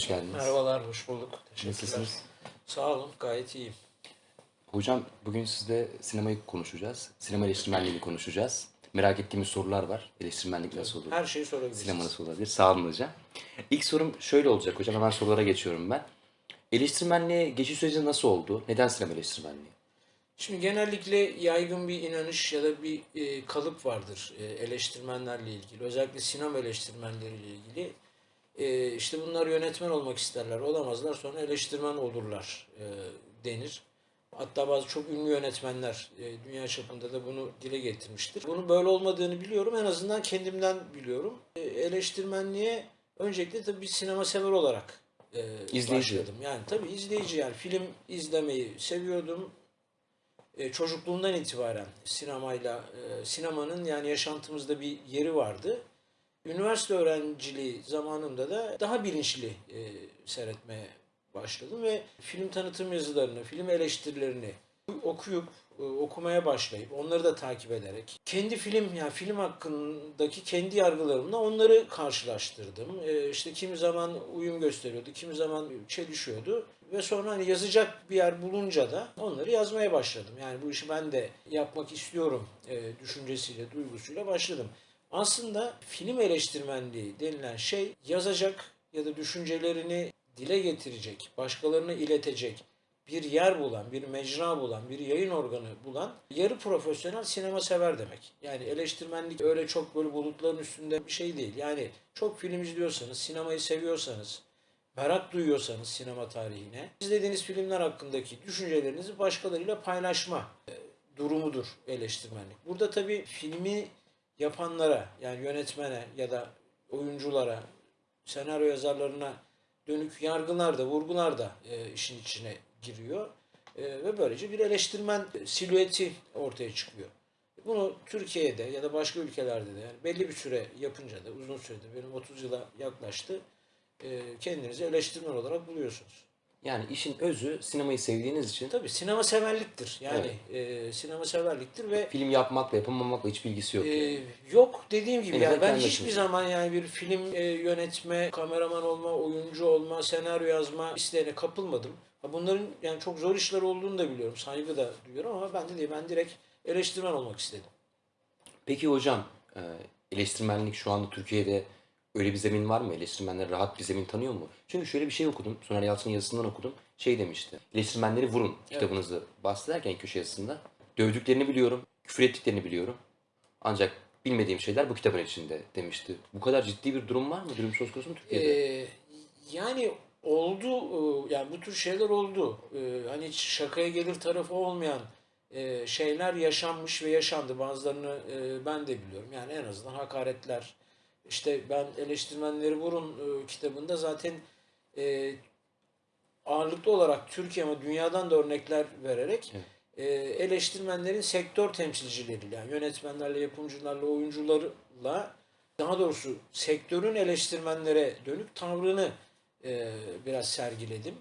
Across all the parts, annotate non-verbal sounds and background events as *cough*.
hoş geldiniz. Merhabalar, hoş bulduk. Teşekkürler. Nasılsınız? Sağ olun, gayet iyiyim. Hocam bugün sizle sinemayı konuşacağız. Sinema eleştirmenliğini konuşacağız. Merak ettiğimiz sorular var. Eleştirmenlik nasıl olur? Her şeyi sorabilirsiniz. Sinema nasıl olabilir? Sağ olun hocam. İlk sorum şöyle olacak hocam. Hemen sorulara geçiyorum ben. Eleştirmenliğe geçiş süreci nasıl oldu? Neden sinema eleştirmenliği? Şimdi genellikle yaygın bir inanış ya da bir e, kalıp vardır e, eleştirmenlerle ilgili. Özellikle sinema eleştirmenleriyle ilgili. E, işte bunlar yönetmen olmak isterler, olamazlar. Sonra eleştirmen olurlar e, denir. Hatta bazı çok ünlü yönetmenler e, dünya çapında da bunu dile getirmiştir. Bunun böyle olmadığını biliyorum. En azından kendimden biliyorum. E, eleştirmenliğe öncelikle tabii bir sinema sever olarak e, İzleyici. başladım. Yani tabii izleyici yani film izlemeyi seviyordum. E, çocukluğumdan itibaren sinemayla e, sinemanın yani yaşantımızda bir yeri vardı. Üniversite öğrenciliği zamanımda da daha bilinçli e, seyretmeye başladım ve film tanıtım yazılarını, film eleştirilerini okuyup e, okumaya başlayıp onları da takip ederek kendi film yani film hakkındaki kendi yargılarımla onları karşılaştırdım. E, işte kimi zaman uyum gösteriyordu, kimi zaman çelişiyordu ve sonra hani yazacak bir yer bulunca da onları yazmaya başladım. Yani bu işi ben de yapmak istiyorum e, düşüncesiyle, duygusuyla başladım. Aslında film eleştirmenliği denilen şey yazacak ya da düşüncelerini dile getirecek, başkalarına iletecek bir yer bulan, bir mecra bulan, bir yayın organı bulan yarı profesyonel sinema sever demek. Yani eleştirmenlik öyle çok böyle bulutların üstünde bir şey değil. Yani çok film izliyorsanız, sinemayı seviyorsanız, merak duyuyorsanız sinema tarihine, izlediğiniz filmler hakkındaki düşüncelerinizi başkalarıyla paylaşma e, durumudur eleştirmenlik. Burada tabii filmi yapanlara yani yönetmene ya da oyunculara, senaryo yazarlarına dönük yargılar da vurgular da e, işin içine giriyor. E, ve böylece bir eleştirmen silüeti ortaya çıkıyor. Bunu Türkiye'de ya da başka ülkelerde de yani belli bir süre yapınca da uzun sürede benim 30 yıla yaklaştı e, kendinizi eleştirmen olarak buluyorsunuz. Yani işin özü sinemayı sevdiğiniz için Tabii sinema severliktir. Yani e, sinema severliktir ve film yapmakla yapamamakla hiç bilgisi yok. yani. Ee, yok dediğim gibi En yani ben hiçbir başınıza. zaman yani bir film e, yönetme, kameraman olma, oyuncu olma, senaryo yazma isteğine kapılmadım. Ha, Bunların yani çok zor işler olduğunu da biliyorum. Saygı da duyuyorum ama ben de değil. Ben direkt eleştirmen olmak istedim. Peki hocam e, eleştirmenlik şu anda Türkiye'de öyle bir zemin var mı? Eleştirmenler rahat bir zemin tanıyor mu? Çünkü şöyle bir şey okudum. Soner Yalçın'ın yazısından okudum. Şey demişti. Eleştirmenleri vurun kitabınızı bahsederken köşe yazısında. Dövdüklerini biliyorum. Küfür ettiklerini biliyorum. Ancak bilmediğim şeyler bu kitabın içinde demişti. Bu kadar ciddi bir durum var mı? Durum söz konusu mu Türkiye'de? Ee, yani oldu e, yani bu tür şeyler oldu. Ee, hani hiç şakaya gelir tarafı olmayan e, şeyler yaşanmış ve yaşandı. Bazılarını e, ben de biliyorum. Yani en azından hakaretler. İşte ben eleştirmenleri vurun e, kitabında zaten e, ağırlıklı olarak Türkiye ama dünyadan da örnekler vererek e, eleştirmenlerin sektör temsilcileriyle, yani yönetmenlerle, yapımcılarla, oyuncularla daha doğrusu sektörün eleştirmenlere dönük tavrını e, biraz sergiledim.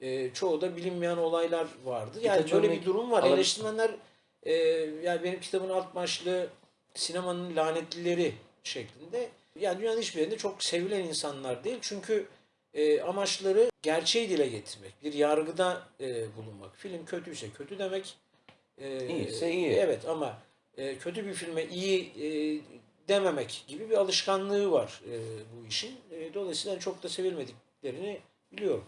E, çoğu da bilinmeyen olaylar vardı. Yani Birkaç böyle örnek bir durum var. alabilir- Eleştirmenler e, yani benim kitabın alt başlığı sinemanın lanetlileri şeklinde. Yani dünyanın hiçbir yerinde çok sevilen insanlar değil. Çünkü e, amaçları gerçeği dile getirmek. Bir yargıda e, bulunmak. Film kötüyse kötü demek. E, İyiyse iyi. Evet ama e, kötü bir filme iyi e, dememek gibi bir alışkanlığı var e, bu işin. E, dolayısıyla çok da sevilmediklerini biliyorum.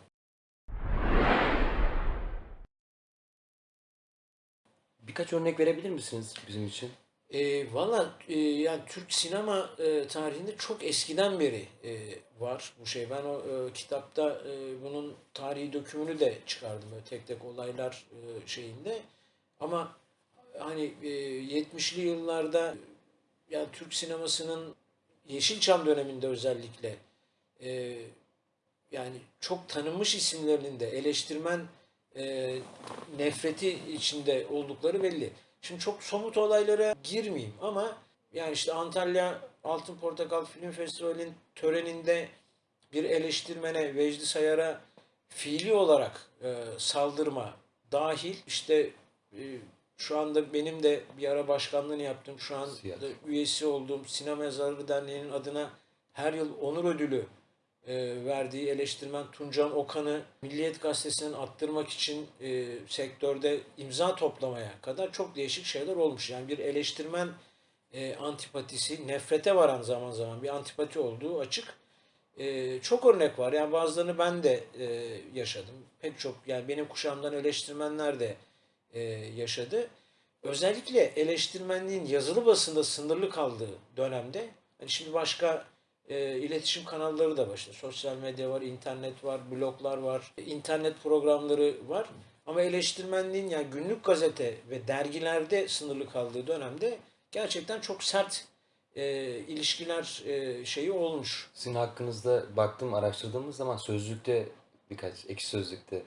Birkaç örnek verebilir misiniz bizim için? E, Valla e, yani Türk sinema e, tarihinde çok eskiden beri e, var bu şey. Ben o e, kitapta e, bunun tarihi dökümünü de çıkardım böyle tek tek olaylar e, şeyinde. Ama hani e, 70'li yıllarda yani Türk sinemasının Yeşilçam döneminde özellikle e, yani çok tanınmış isimlerinin de eleştirmen e, nefreti içinde oldukları belli. Şimdi çok somut olaylara girmeyeyim ama yani işte Antalya Altın Portakal Film Festivali'nin töreninde bir eleştirmene Vecdi Sayar'a fiili olarak e, saldırma dahil işte e, şu anda benim de bir ara başkanlığını yaptım. Şu anda üyesi olduğum Sinema Yazarları Derneği'nin adına her yıl onur ödülü e, verdiği eleştirmen Tuncan Okan'ı Milliyet Gazetesi'nden attırmak için e, sektörde imza toplamaya kadar çok değişik şeyler olmuş. Yani bir eleştirmen e, antipatisi, nefrete varan zaman zaman bir antipati olduğu açık. E, çok örnek var. Yani bazılarını ben de e, yaşadım. Pek çok yani benim kuşağımdan eleştirmenler de e, yaşadı. Özellikle eleştirmenliğin yazılı basında sınırlı kaldığı dönemde hani şimdi başka e, iletişim kanalları da var. İşte sosyal medya var, internet var, bloglar var, internet programları var. Ama eleştirmenliğin yani günlük gazete ve dergilerde sınırlı kaldığı dönemde gerçekten çok sert e, ilişkiler e, şeyi olmuş. Sizin hakkınızda baktım araştırdığımız zaman sözlükte birkaç ekşi sözlükte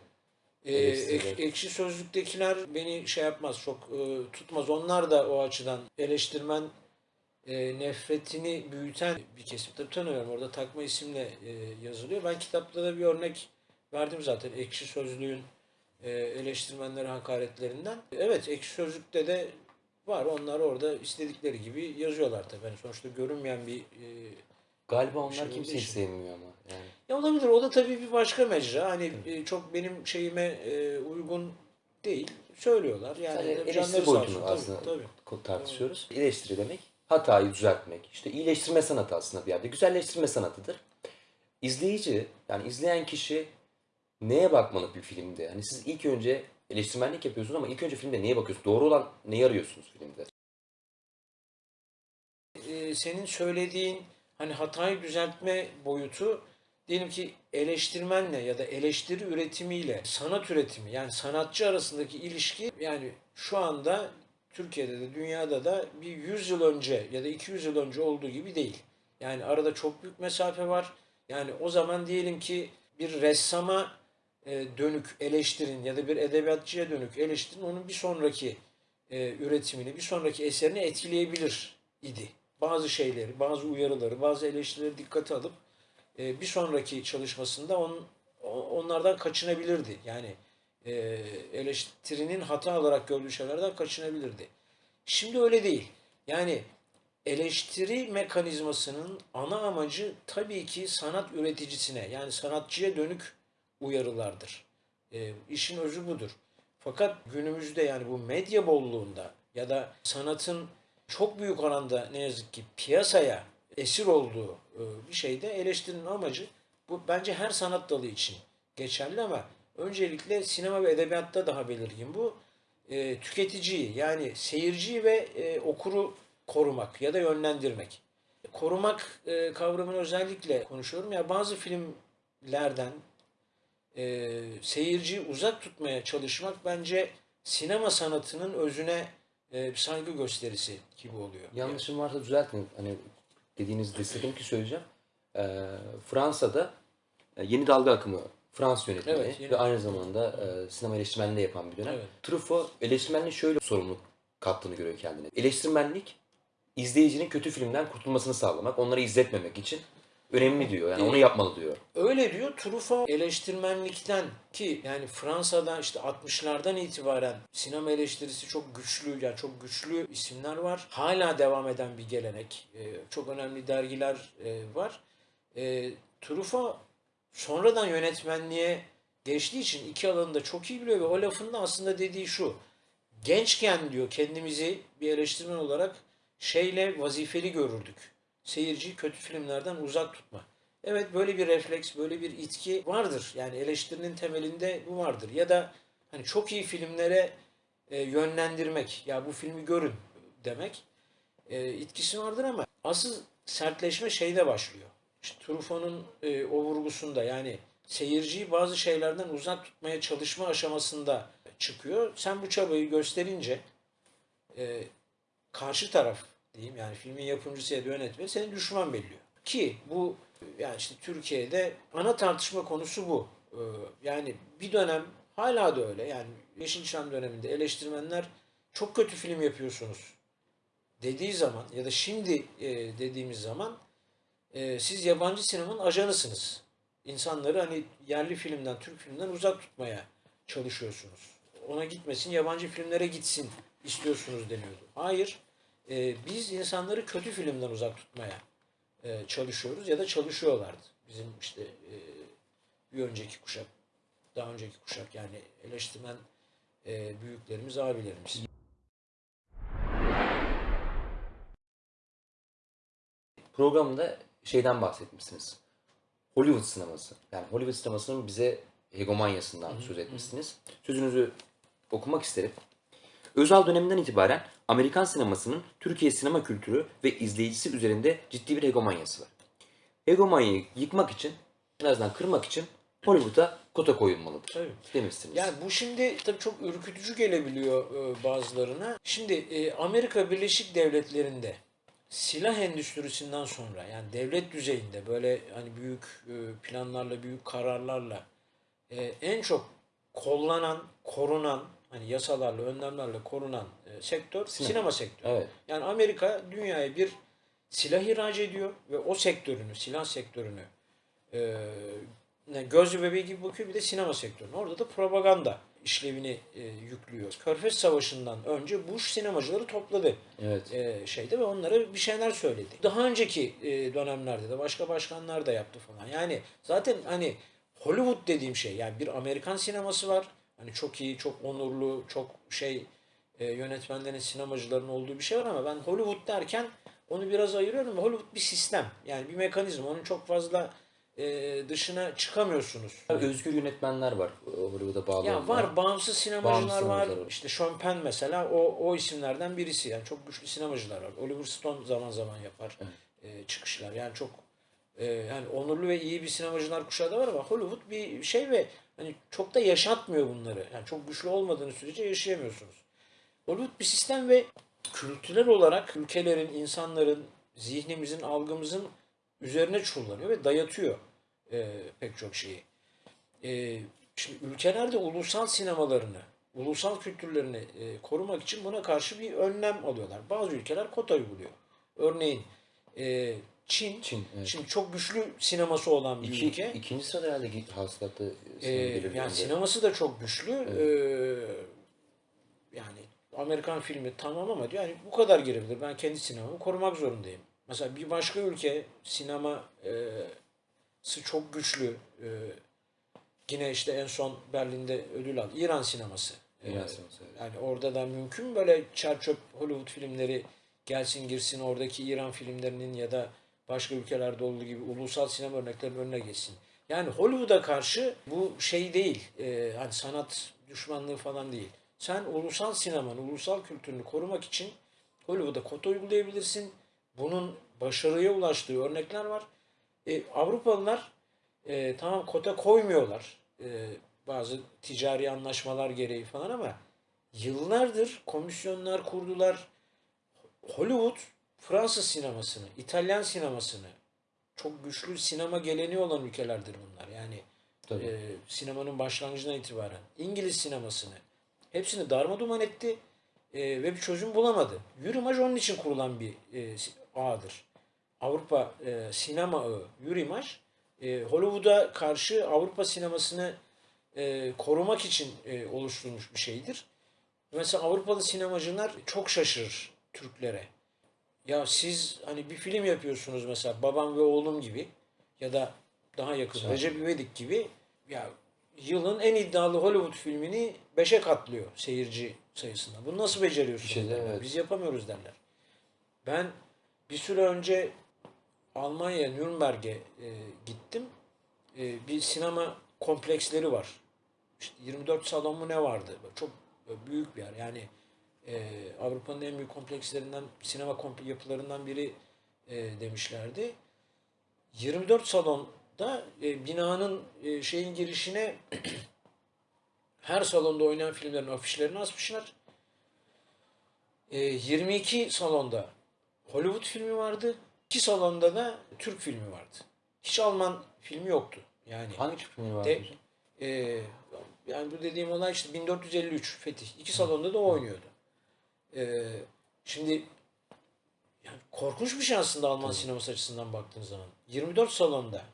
Ee, ek- ekşi sözlüktekiler beni şey yapmaz, çok e, tutmaz. Onlar da o açıdan eleştirmen e, nefretini büyüten bir kesim. Tabii tanıyorum orada takma isimle e, yazılıyor. Ben kitapta da bir örnek verdim zaten ekşi sözlüğün e, eleştirmenlere hakaretlerinden. Evet ekşi sözlükte de var. Onlar orada istedikleri gibi yazıyorlar tabii. Yani sonuçta görünmeyen bir e, galiba onlar şey kimseyi için. sevmiyor ama yani. ya olabilir. O da tabii bir başka mecra. Hani e, çok benim şeyime e, uygun değil. Söylüyorlar. Yani canları eleştiri boyutunu Tabii, aslında tabii. ko- tartışıyoruz. Eleştiri demek hatayı düzeltmek. İşte iyileştirme sanatı aslında bir yerde. Güzelleştirme sanatıdır. İzleyici yani izleyen kişi neye bakmalı bir filmde? Hani siz ilk önce eleştirmenlik yapıyorsunuz ama ilk önce filmde neye bakıyorsunuz? Doğru olan neyi arıyorsunuz filmde? E, senin söylediğin hani hatayı düzeltme boyutu diyelim ki eleştirmenle ya da eleştiri üretimiyle sanat üretimi yani sanatçı arasındaki ilişki yani şu anda Türkiye'de de dünyada da bir 100 yıl önce ya da 200 yıl önce olduğu gibi değil. Yani arada çok büyük mesafe var. Yani o zaman diyelim ki bir ressama e, dönük eleştirin ya da bir edebiyatçıya dönük eleştirin onun bir sonraki e, üretimini, bir sonraki eserini etkileyebilir idi. Bazı şeyleri, bazı uyarıları, bazı eleştirileri dikkate alıp e, bir sonraki çalışmasında onlardan kaçınabilirdi. Yani e, eleştirinin hata olarak gördüğü şeylerden kaçınabilirdi. Şimdi öyle değil. Yani eleştiri mekanizmasının ana amacı tabii ki sanat üreticisine yani sanatçıya dönük uyarılardır. E, işin özü budur. Fakat günümüzde yani bu medya bolluğunda ya da sanatın çok büyük oranda ne yazık ki piyasaya esir olduğu e, bir şeyde eleştirinin amacı bu bence her sanat dalı için geçerli ama öncelikle sinema ve edebiyatta daha belirgin bu. E, tüketiciyi yani seyirciyi ve e, okuru korumak ya da yönlendirmek. Korumak e, kavramını özellikle konuşuyorum. Ya bazı filmlerden e, seyirciyi uzak tutmaya çalışmak bence sinema sanatının özüne e, bir saygı gösterisi gibi oluyor. Yanlışım varsa düzeltin. Hani dediğinizi istedim ki söyleyeceğim. Ee, Fransa'da e, yeni dalga akımı Fransız yönetmeni Evet, ve aynı zamanda e, sinema eleştirmenliği yapan bir dönem. Evet. Truffaut eleştirmenliğin şöyle sorumluluk kattığını görüyor kendine. Eleştirmenlik izleyicinin kötü filmden kurtulmasını sağlamak, onları izletmemek için önemli diyor. Yani onu yapmalı diyor. Öyle diyor Truffaut eleştirmenlikten ki yani Fransa'da işte 60'lardan itibaren sinema eleştirisi çok güçlü yani çok güçlü isimler var. Hala devam eden bir gelenek. Ee, çok önemli dergiler e, var. E, Truffaut sonradan yönetmenliğe geçtiği için iki alanı da çok iyi biliyor ve o lafında aslında dediği şu. Gençken diyor kendimizi bir eleştirmen olarak şeyle vazifeli görürdük. Seyirciyi kötü filmlerden uzak tutma. Evet böyle bir refleks, böyle bir itki vardır. Yani eleştirinin temelinde bu vardır. Ya da hani çok iyi filmlere e, yönlendirmek, ya bu filmi görün demek e, itkisi vardır ama asıl sertleşme şeyde başlıyor. İşte Truffaut'un e, o vurgusunda yani seyirciyi bazı şeylerden uzak tutmaya çalışma aşamasında çıkıyor. Sen bu çabayı gösterince e, karşı taraf diyeyim yani filmin yapımcısı ya da yönetmeni seni düşman belliyor. Ki bu yani işte Türkiye'de ana tartışma konusu bu. Ee, Yani bir dönem hala da öyle yani Yeşilçam döneminde eleştirmenler çok kötü film yapıyorsunuz dediği zaman ya da şimdi e, dediğimiz zaman e, siz yabancı sinemanın ajanısınız. İnsanları hani yerli filmden, Türk filmden uzak tutmaya çalışıyorsunuz. Ona gitmesin, yabancı filmlere gitsin istiyorsunuz deniyordu. Hayır, e, biz insanları kötü filmden uzak tutmaya e, çalışıyoruz ya da çalışıyorlardı. Bizim işte e, bir önceki kuşak, daha önceki kuşak yani eleştirmen e, büyüklerimiz, abilerimiz. Programda şeyden bahsetmişsiniz. Hollywood sineması. Yani Hollywood sinemasının bize hegemonyasından söz etmişsiniz. Sözünüzü okumak isterim. Özal döneminden itibaren Amerikan sinemasının Türkiye sinema kültürü ve izleyicisi üzerinde ciddi bir hegemonyası var. Hegemonyayı yıkmak için, en azından kırmak için Hollywood'a kota koyulmalıdır Tabii. demişsiniz. Yani bu şimdi tabii çok ürkütücü gelebiliyor e, bazılarına. Şimdi e, Amerika Birleşik Devletleri'nde silah endüstrisinden sonra yani devlet düzeyinde böyle hani büyük e, planlarla, büyük kararlarla e, en çok kollanan, korunan hani yasalarla, önlemlerle korunan e, sektör sinema, sektörü. Evet. Yani Amerika dünyaya bir silah ihraç ediyor ve o sektörünü, silah sektörünü e, ne, gözlü bebeği gibi bakıyor bir de sinema sektörüne. Orada da propaganda işlevini e, yüklüyor. Körfez Savaşı'ndan önce Bush sinemacıları topladı Evet. e, şeyde ve onlara bir şeyler söyledi. Daha önceki e, dönemlerde de başka başkanlar da yaptı falan. Yani zaten hani Hollywood dediğim şey yani bir Amerikan sineması var. Hani çok iyi, çok onurlu, çok şey e, yönetmenlerin, sinemacıların olduğu bir şey var ama ben Hollywood derken onu biraz ayırıyorum. Hollywood bir sistem. Yani bir mekanizma. Onun çok fazla e, dışına çıkamıyorsunuz. Özgür yönetmenler var e, Hollywood'a bağlı Ya var bağımsız sinemacılar Bağımsız var. var. İşte Sean Penn mesela o, o isimlerden birisi. Yani çok güçlü sinemacılar var. Oliver Stone zaman zaman yapar e, çıkışlar. Yani çok e, yani onurlu ve iyi bir sinemacılar kuşağı da var ama Hollywood bir şey ve hani çok da yaşatmıyor bunları. Yani çok güçlü olmadığınız sürece yaşayamıyorsunuz. Hollywood bir sistem ve kültürel olarak ülkelerin, insanların, zihnimizin, algımızın üzerine çullanıyor ve dayatıyor e, pek çok şeyi. E, şimdi ülkelerde ulusal sinemalarını, ulusal kültürlerini e, korumak için buna karşı bir önlem alıyorlar. Bazı ülkeler kota uyguluyor. Örneğin e, Çin, Çin, evet. şimdi çok güçlü sineması olan bir İki, ülke. ikinci sırada herhalde hasılatı sinema gelirlerinde. yani sineması da çok güçlü. Ee, yani Amerikan filmi tamam ama diyor yani bu kadar girebilir. Ben kendi sinemamı korumak zorundayım. Mesela bir başka ülke sineması çok güçlü. Ee, yine işte en son Berlin'de ödül aldı. İran sineması. İran Ee, sineması, evet. Yani orada da mümkün mü böyle çerçöp Hollywood filmleri gelsin girsin oradaki İran filmlerinin ya da başka ülkelerde olduğu gibi ulusal sinema örneklerinin önüne geçsin. Yani Hollywood'a karşı bu şey değil. e, hani sanat düşmanlığı falan değil. Sen ulusal sinemanı, ulusal kültürünü korumak için Hollywood'a kota uygulayabilirsin. Bunun başarıya ulaştığı örnekler var. E, Avrupalılar e, tamam kota koymuyorlar. E, bazı ticari anlaşmalar gereği falan ama yıllardır komisyonlar kurdular. Hollywood Fransız sinemasını, İtalyan sinemasını çok güçlü sinema geleneği olan ülkelerdir bunlar. Yani Tabii. e, sinemanın başlangıcından itibaren İngiliz sinemasını hepsini darmaduman etti e, ve bir çözüm bulamadı. Eurimaj onun için kurulan bir e, ağdır. Avrupa e, sinema ağı Eurimaj e, Hollywood'a karşı Avrupa sinemasını e, korumak için e, oluşturulmuş bir şeydir. Mesela Avrupalı sinemacılar çok şaşırır Türklere. Ya siz hani bir film yapıyorsunuz mesela Babam ve Oğlum gibi ya da daha yakın Güzel. Recep İvedik gibi ya yılın en iddialı Hollywood filmini beşe katlıyor seyirci sayısında. Bunu nasıl beceriyorsunuz? Şey evet. Biz yapamıyoruz derler. Ben bir süre önce Almanya Nürnberg'e e, gittim. E, bir sinema kompleksleri var. İşte 24 salon mu ne vardı? Çok büyük bir yer. Yani e, Avrupa'nın en büyük komplekslerinden, sinema komple- yapılarından biri e, demişlerdi. 24 salonda e, binanın e, şeyin girişine *clears throat* her salonda oynayan filmlerin afişlerini asmışlar. E, 22 salonda Hollywood filmi vardı. 2 salonda da Türk filmi vardı. Hiç Alman filmi yoktu. Yani Hangi Türk filmi var? De- e, yani bu dediğim olay işte 1453 Fetih. İki salonda da oynuyordu. E, şimdi yani korkunç bir şey aslında Alman sineması açısından baktığınız zaman. 24 salonda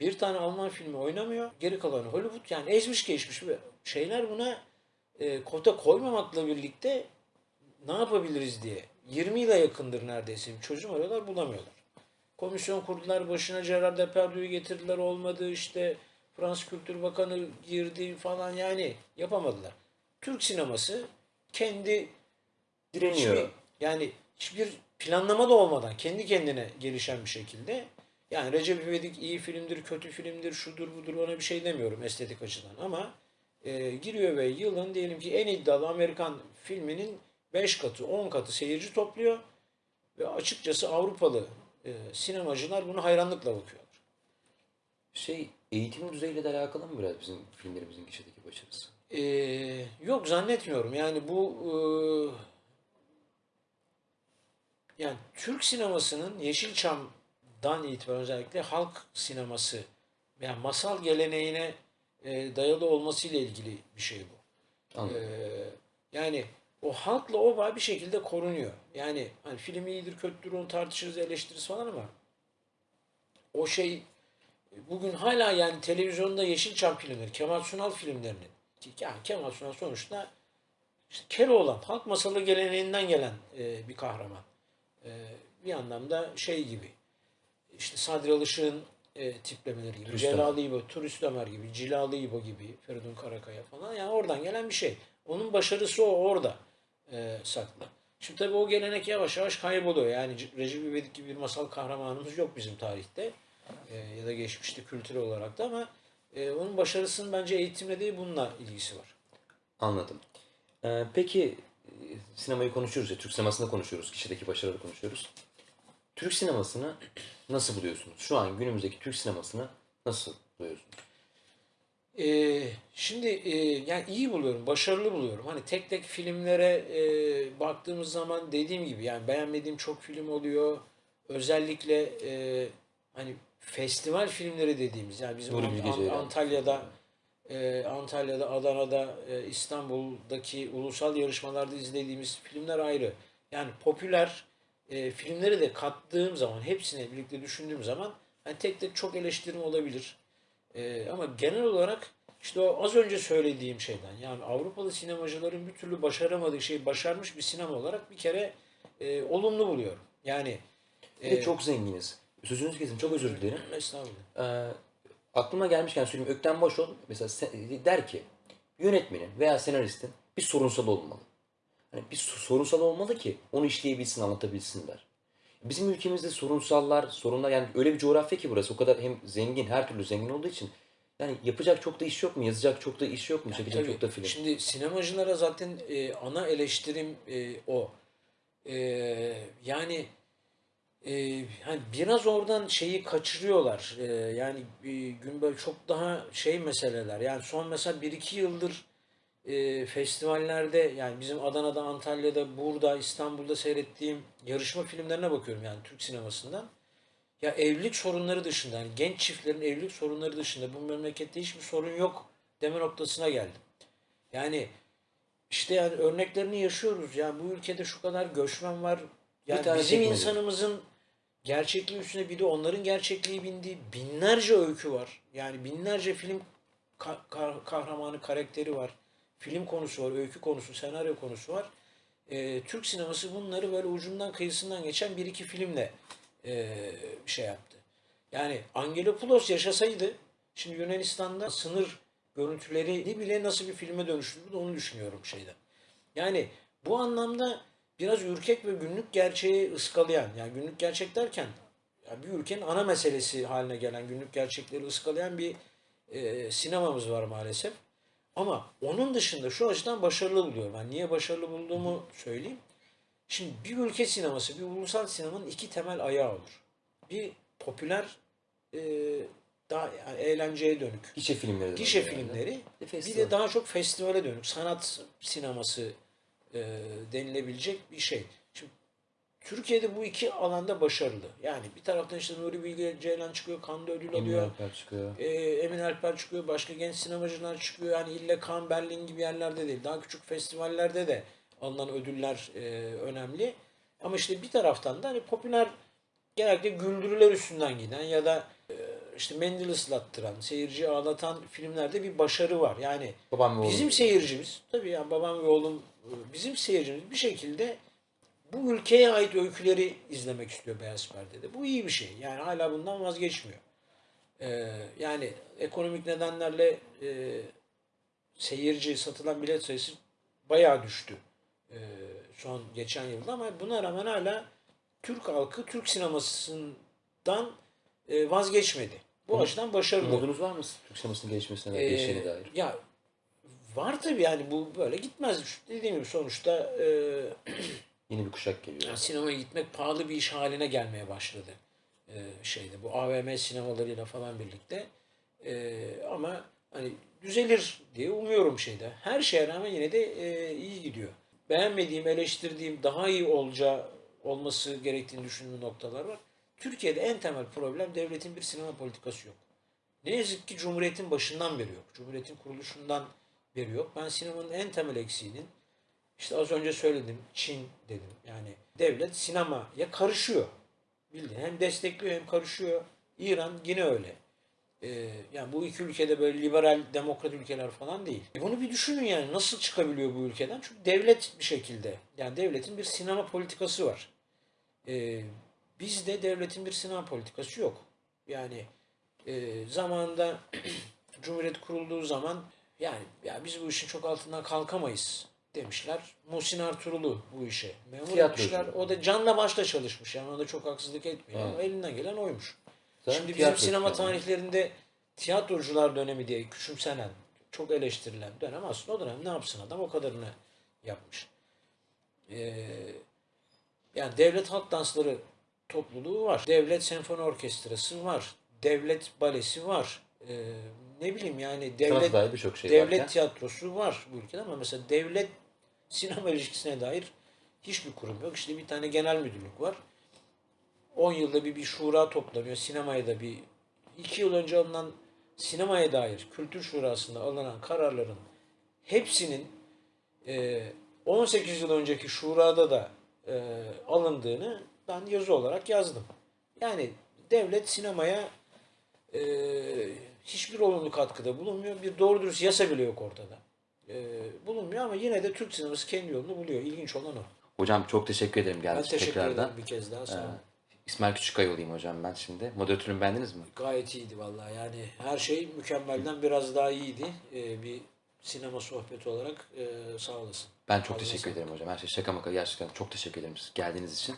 bir tane Alman filmi oynamıyor. Geri kalanı Hollywood. Yani ezmiş geçmiş ve şeyler buna e, kota koymamakla birlikte ne yapabiliriz diye 20 yıla yakındır neredeyse bir çözüm arıyorlar bulamıyorlar. komisyon kurdular. Başına Gerard Depardieu'yu getirdiler. Olmadı işte Fransız Kültür Bakanı girdi falan yani yapamadılar. Türk sineması kendi Direniyor. hiçbir, yani hiçbir planlama da olmadan kendi kendine gelişen bir şekilde yani Recep İvedik iyi filmdir, kötü filmdir, şudur budur ona bir şey demiyorum estetik açıdan ama e, giriyor ve yılın diyelim ki en iddialı Amerikan filminin 5 katı, 10 katı seyirci topluyor ve açıkçası Avrupalı e, sinemacılar bunu hayranlıkla bakıyorlar. Şey eğitim düzeyiyle de alakalı mı biraz bizim filmlerimizin gişedeki başarısı? Ee, yok zannetmiyorum. Yani bu e, yani Türk sinemasının Yeşilçam'dan itibaren özellikle halk sineması yani masal geleneğine e, dayalı olmasıyla ilgili bir şey bu. Anladım. Ee, yani o halkla o bağ bir şekilde korunuyor. Yani hani film iyidir kötüdür onu tartışırız eleştiririz falan ama o şey bugün hala yani televizyonda Yeşilçam filmleri, Kemal Sunal filmlerinin yani Kemal Sunal sonuçta işte Keloğlan, halk masalı geleneğinden gelen e, bir kahraman. E, bir anlamda şey gibi işte Sadri Alışık'ın e, tiplemeleri gibi, Turist Celal İbo, Turist Ömer gibi, Cilalı İbo gibi, Feridun Karakaya falan yani oradan gelen bir şey. Onun başarısı o orada e, saklı. Şimdi tabii o gelenek yavaş yavaş kayboluyor. Yani Recep İvedik gibi bir masal kahramanımız yok bizim tarihte. E, ya da geçmişte kültürel olarak da ama e, onun başarısının bence eğitimle değil bununla ilgisi var. Anladım. Ee, peki e, sinemayı konuşuyoruz ya, Türk sinemasında konuşuyoruz, kişideki başarıları konuşuyoruz. Türk sinemasını nasıl buluyorsunuz? Şu an günümüzdeki Türk sinemasını nasıl buluyorsunuz? Ee, şimdi e, yani iyi buluyorum, başarılı buluyorum. Hani tek tek filmlere e, baktığımız zaman dediğim gibi yani beğenmediğim çok film oluyor. Özellikle e, hani festival filmleri dediğimiz yani bizim Nuri Ant- Ant-. Antalya'da e, Antalya'da, Adana'da, e, İstanbul'daki ulusal yarışmalarda izlediğimiz filmler ayrı. Yani popüler e, filmleri de kattığım zaman, hepsini birlikte düşündüğüm zaman hani tek tek çok eleştirim olabilir. Ee, ama genel olarak işte o az önce söylediğim şeyden yani Avrupalı sinemacıların bir türlü başaramadığı şeyi başarmış bir sinema olarak bir kere e, olumlu buluyorum. Yani Bir de çok zenginiz. Sözünüzü kesin, çok özür dilerim. estağfurullah. Ee, aklıma gelmişken söyleyeyim. Ökten Başol mesela se- der ki yönetmenin veya senaristin bir sorunsal olmalı. Hani bir so- sorunsal olmalı ki onu işleyebilsin, anlatabilsinler. Bizim ülkemizde sorunsallar, sorunlar yani öyle bir coğrafya ki burası o kadar hem zengin, her türlü zengin olduğu için yani yapacak çok da iş yok mu? Yazacak çok da iş yok mu? Çekecek Tabii. çok da film. Şimdi sinemacılara zaten e, ana eleştirim e, o. E, yani e, hani biraz oradan şeyi kaçırıyorlar. E, yani e, gün böyle çok daha şey meseleler. Yani son mesela 1-2 yıldır e, festivallerde yani bizim Adana'da, Antalya'da, burada, İstanbul'da seyrettiğim yarışma filmlerine bakıyorum yani Türk sinemasından. Ya evlilik sorunları dışında, yani genç çiftlerin evlilik sorunları dışında bu memlekette hiçbir sorun yok deme noktasına geldim. Yani işte yani örneklerini yaşıyoruz. Yani bu ülkede şu kadar göçmen var. Yani bizim çekmedi. insanımızın gerçekliği üstüne bir de onların gerçekliği bindiği binlerce öykü var. Yani binlerce film ka- ka- kahramanı karakteri var. Film konusu var, öykü konusu, senaryo konusu var. Ee, Türk sineması bunları böyle ucundan kıyısından geçen bir iki filmle e, şey yaptı. Yani Angelopoulos yaşasaydı şimdi Yunanistan'da sınır görüntülerini bile nasıl bir filme dönüştürdü onu düşünüyorum şeyden. Yani bu anlamda biraz ürkek ve günlük gerçeği ıskalayan yani günlük gerçek derken ya bir ülkenin ana meselesi haline gelen günlük gerçekleri ıskalayan bir e, sinemamız var maalesef. Ama onun dışında şu açıdan başarılı buluyorum. Yani niye başarılı bulduğumu söyleyeyim. Şimdi bir ülke sineması, bir ulusal sinemanın iki temel ayağı olur. Bir popüler, e, daha yani eğlenceye dönük Gişe filmleri. de gişe yani. filmleri, Bir bir de daha çok festivale dönük sanat sineması e, denilebilecek bir şey. Türkiye'de bu iki alanda başarılı. Yani bir taraftan işte Nuri Bilge Ceylan çıkıyor, Cannes ödül Emin alıyor. Alper çıkıyor. E, Emin Alper çıkıyor, başka genç sinemacılar çıkıyor. Yani ille Cannes, Berlin gibi yerlerde değil. Daha küçük festivallerde de alınan ödüller e, önemli. Ama işte bir taraftan da hani popüler genellikle güldürüler üstünden giden ya da e, işte mendil ıslattıran, seyirciyi ağlatan filmlerde bir başarı var. Yani Babam ve oğlum. bizim seyircimiz, tabii yani babam ve oğlum e, bizim seyircimiz bir şekilde bu ülkeye ait öyküleri izlemek istiyor Beyaz Perde'de. Bu iyi bir şey. Yani hala bundan vazgeçmiyor. Ee, yani ekonomik nedenlerle e, seyirci, satılan bilet sayısı bayağı düştü e, son geçen yılda ama buna rağmen hala Türk halkı Türk sinemasından e, vazgeçmedi. Bu açıdan başarılı. Umudunuz var mı Türk sinemasının gelişmesine Ee, gelişeceğine dair? Ya var tabii yani bu böyle gitmez. Dediğim gibi sonuçta e, *clears throat* Yeni bir kuşak geliyor. yani sinemaya gitmek pahalı bir iş haline gelmeye başladı. E, şeyde bu AVM sinemalarıyla falan birlikte. E, ama hani düzelir diye umuyorum şeyde. Her şeye rağmen yine de e, iyi gidiyor. Beğenmediğim, eleştirdiğim, daha iyi olacağı olması gerektiğini düşündüğüm noktalar var. Türkiye'de en temel problem devletin bir sinema politikası yok. Ne yazık ki Cumhuriyet'in başından beri yok. Cumhuriyet'in kuruluşundan beri yok. Ben sinemanın en temel eksiğinin işte az önce söyledim Çin dedim. Yani devlet sinemaya karışıyor. Bildiğin hem destekliyor hem karışıyor. İran yine öyle. Ee, yani bu iki ülkede böyle liberal demokrat ülkeler falan değil. E bunu bir düşünün yani nasıl çıkabiliyor bu ülkeden? Çünkü devlet bir şekilde yani devletin bir sinema politikası var. Ee, bizde devletin bir sinema politikası yok. Yani e, zamanında *clears throat* Cumhuriyet kurulduğu zaman yani ya biz bu işin çok altından kalkamayız demişler. Muhsin Ertuğrul'u bu işe memur Tiyatrocu. etmişler. O da canla başla çalışmış. Yani ona da çok haksızlık etmiyor. Evet. Ama elinden gelen oymuş. Zaten Şimdi bizim tiyatro sinema yani. tarihlerinde tiyatrocular dönemi diye küçümsenen, çok eleştirilen dönem aslında o dönem ne yapsın adam o kadarını yapmış. Ee, yani devlet halk dansları topluluğu var. Devlet senfoni orkestrası var. Devlet balesi var. Ee, ne bileyim yani devlet şey devlet varken. tiyatrosu var bu ülkede ama mesela devlet sinema ilişkisine dair hiçbir kurum yok. İşte bir tane genel müdürlük var. 10 yılda bir bir şura toplanıyor. Sinemaya da bir 2 yıl önce alınan sinemaya dair kültür şurasında alınan kararların hepsinin e, 18 yıl önceki şurada da e, alındığını ben yazı olarak yazdım. Yani devlet sinemaya e, hiçbir olumlu katkıda bulunmuyor. Bir doğru dürüst yasa bile yok ortada. E, bulunmuyor ama yine de Türk sineması kendi yolunu buluyor. İlginç olan o. Hocam çok teşekkür ederim geldiğiniz için teşekkür tekrardan. ederim bir kez daha. Sağ olun. İsmail Küçükkaya olayım hocam ben şimdi. Moderatörümü beğendiniz mi? Gayet iyiydi vallahi. Yani her şey mükemmelden biraz daha iyiydi. Ee, bir sinema sohbeti olarak e, sağ olasın. Ben çok Ağzına teşekkür sağlık. ederim hocam. Her şey şaka maka gerçekten çok teşekkür ederim geldiğiniz için.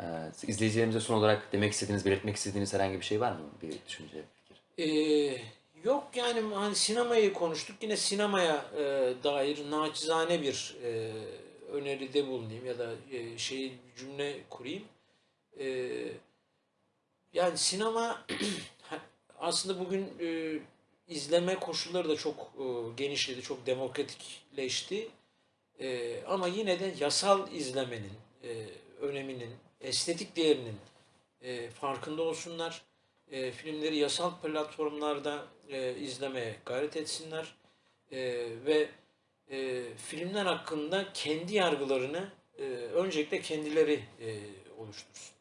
Ee, izleyicilerimize son olarak demek istediğiniz, belirtmek istediğiniz herhangi bir şey var mı? Bir düşünce, fikir. Ee, yok yani hani sinemayı konuştuk. Yine sinemaya e, dair naçizane bir e, öneride bulunayım ya da e, şey cümle kurayım. E, yani sinema *clears throat* aslında bugün e, izleme koşulları da çok e, genişledi, çok demokratikleşti. E, ama yine de yasal izlemenin e, öneminin, estetik değerinin e, farkında olsunlar. E, filmleri yasal platformlarda e, izlemeye gayret etsinler E, ve e, filmler hakkında kendi yargılarını e, öncelikle kendileri e, oluştursun.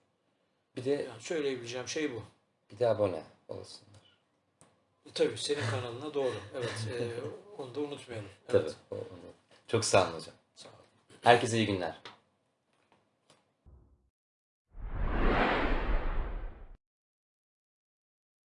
Bir de Yani söyleyebileceğim şey bu. bir de abone olasınlar. E, tabii senin kanalına doğru. Evet. e, onu da unutmayalım. *laughs* Tabii. Evet. onu- Çok sağ olun hocam. Sağ ol. Herkese iyi günler.